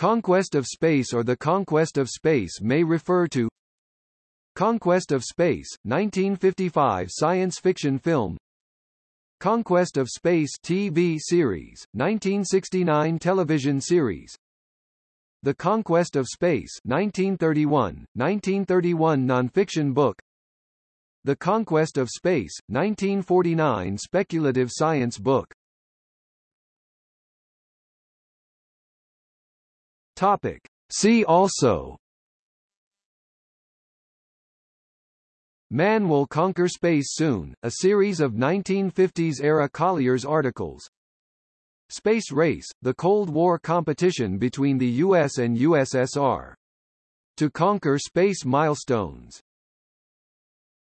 Conquest of space or the conquest of space may refer to Conquest of Space, 1955 science fiction film. Conquest of Space TV series, 1969 television series. The Conquest of Space 1931, 1931 nonfiction book. The Conquest of Space, 1949 speculative science book Topic. See also Man Will Conquer Space Soon, a series of 1950s-era Collier's articles Space Race, the Cold War competition between the US and USSR. To conquer space milestones